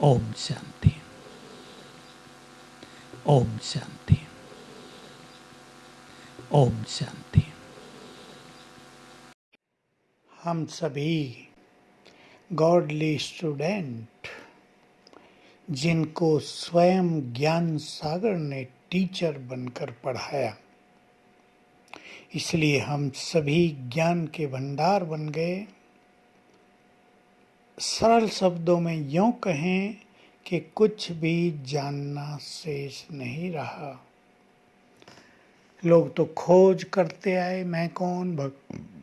ओम शांति ओम शांति ओम शांति हम सभी godly student जिनको स्वयं ज्ञान सागर ने टीचर बनकर पढ़ाया। इसलिए हम सभी ज्ञान के भंडार बन गए। सरल शब्दों में यूँ कहें कि कुछ भी जानना शेष नहीं रहा। लोग तो खोज करते आए मैं कौन? भग,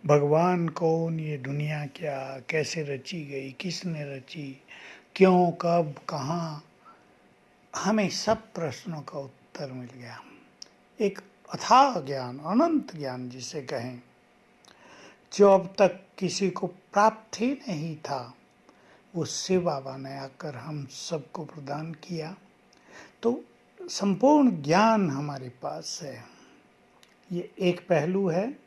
भगवान कौन? ये दुनिया क्या? कैसे रची गई? किसने रची? क्यों? कब? कहाँ? हमें सब प्रश्नों का उत्तर मिल गया। एक अथाह ज्ञान अनंत ज्ञान जिसे कहें जो अब तक किसी को प्राप्त ही नहीं था। वो शिव बाबा ने आकर हम सबको प्रदान किया। तो संपूर्ण ज्ञान हमारे पास है। ये एक पहलू है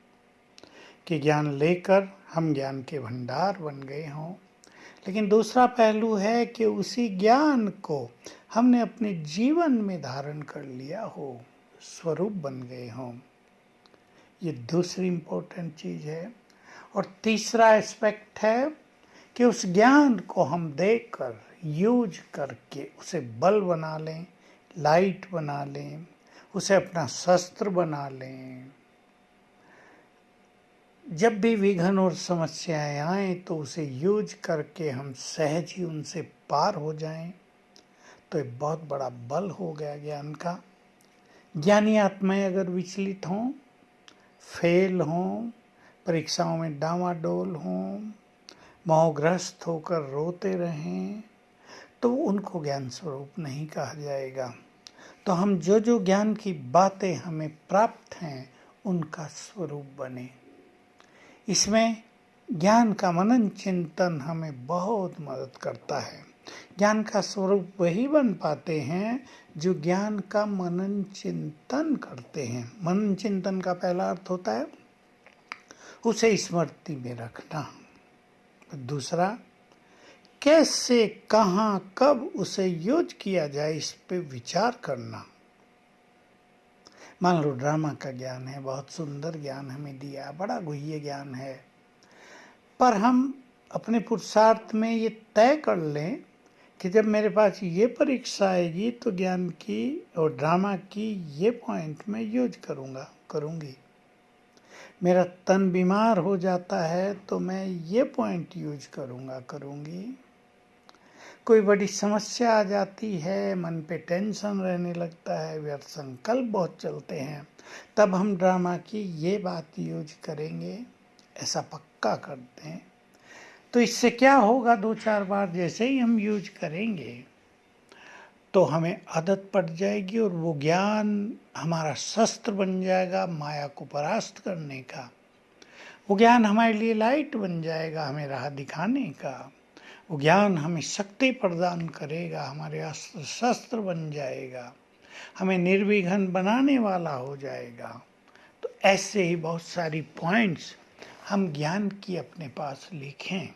कि ज्ञान लेकर हम ज्ञान के भंडार बन गए हों। लेकिन दूसरा पहलू है कि उसी ज्ञान को हमने अपने जीवन में धारण कर लिया हो, स्वरूप बन गए हों। ये दूसरी इम्पोर्टेंट चीज़ है। और तीसरा एस्पेक्ट है कि उस ज्ञान को हम देखकर, यूज़ करके उसे बल बना लें, लाइट बना लें, उसे अपना शस्त्र बना लें। जब भी विघन और समस्याएँ आए तो उसे यूज़ करके हम सहज ही उनसे पार हो जाएँ। तो एक बहुत बड़ा बल हो गया ज्ञान का। ज्ञानी आत्माएँ अगर विचलित हों, फेल हों, परीक्षाओं में डावाडोल हों मोहग्रस्त होकर रोते रहें तो उनको ज्ञान स्वरूप नहीं कहा जाएगा। तो हम जो जो ज्ञान की बातें हमें प्राप्त हैं, उनका स्वरूप बने। इसमें ज्ञान का मनन चिंतन हमें बहुत मदद करता है। ज्ञान का स्वरूप वही बन पाते हैं, जो ज्ञान का मनन चिंतन करते हैं। मनन चिंतन का पहला अर्थ होता है, उसे स्मृति में रखना। दूसरा, कैसे, कहाँ, कब उसे यूज़ किया जाए इस पे विचार करना। मान लो ड्रामा का ज्ञान है, बहुत सुंदर ज्ञान हमें दिया, बड़ा गुह्य ज्ञान है, पर हम अपने पुरुषार्थ में ये तय कर लें कि जब मेरे पास ये परीक्षा आएगी तो ज्ञान की और ड्रामा की ये पॉइंट मैं यूज़ करूँगा, करूँगी। मेरा तन बीमार हो जाता है तो मैं ये पॉइंट यूज़ करूँगा, करूँगी। कोई बड़ी समस्या आ जाती है, मन पे टेंशन रहने लगता है, व्यर्थ संकल्प बहुत चलते हैं, तब हम ड्रामा की ये बात यूज़ करेंगे, ऐसा पक्का करते हैं। तो इससे क्या होगा दो चार बार जैसे ही हम यूज़ करेंगे? तो हमें आदत पड़ जाएगी और वो ज्ञान हमारा शस्त्र बन जाएगा माया को परास्त करने का। वो ज्ञान हमारे लिए लाइट बन जाएगा हमें राह दिखाने का। वो ज्ञान हमें शक्ति प्रदान करेगा, हमारे अस्त्र शस्त्र बन जाएगा, हमें निर्विघन बनाने वाला हो जाएगा। तो ऐसे ही बहुत सारी पॉइंट्स हम ज्ञान की अपने पास लिखें।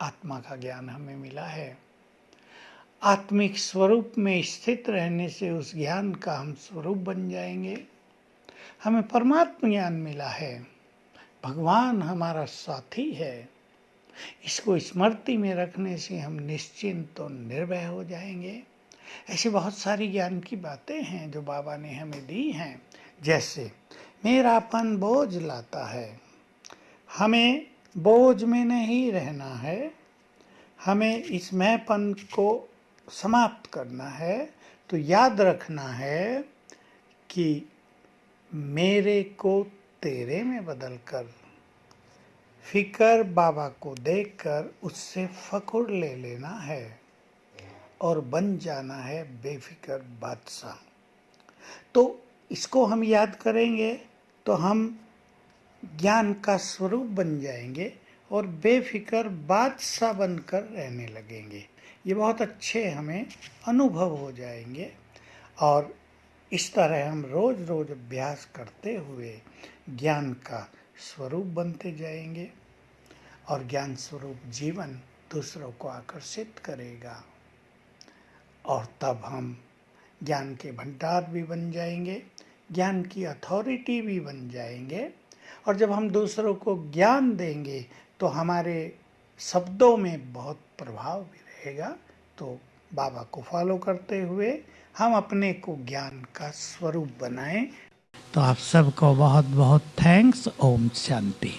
आत्मा का ज्ञान हमें मिला है। आत्मिक स्वरूप में स्थित रहने से उस ज्ञान का हम स्वरूप बन जाएँगे। हमें परमात्म ज्ञान मिला है। भगवान हमारा साथी है। इसको स्मृति में रखने से हम निश्चिंत और निर्भय हो जाएँगे। ऐसी बहुत सारी ज्ञान की बातें हैं जो बाबा ने हमें दी हैं। जैसे मेरापन बोझ लाता है। हमें बोझ में नहीं रहना है। हमें इस मैंपन को समाप्त करना है तो याद रखना है कि मेरे को तेरे में बदल कर फिकर बाबा को देखकर उससे फकुर ले लेना है और बन जाना है बेफिक्र बादशाह। तो इसको हम याद करेंगे तो हम ज्ञान का स्वरूप बन जाएँगे और बेफिक्र बादशाह बनकर रहने लगेंगे। ये बहुत अच्छे हमें अनुभव हो जाएँगे। और इस तरह हम रोज रोज अभ्यास करते हुए ज्ञान का स्वरूप बनते जाएँगे और ज्ञान स्वरूप जीवन दूसरों को आकर्षित करेगा। और तब हम ज्ञान के भंडार भी बन जाएँगे, ज्ञान की अथॉरिटी भी बन जाएँगे। और जब हम दूसरों को ज्ञान देंगे तो हमारे शब्दों में बहुत प्रभाव भी रहेगा तो बाबा को फॉलो करते हुए हम अपने को ज्ञान का स्वरूप बनाएँ। तो आप सबको बहुत बहुत थैंक्स ओम शांति।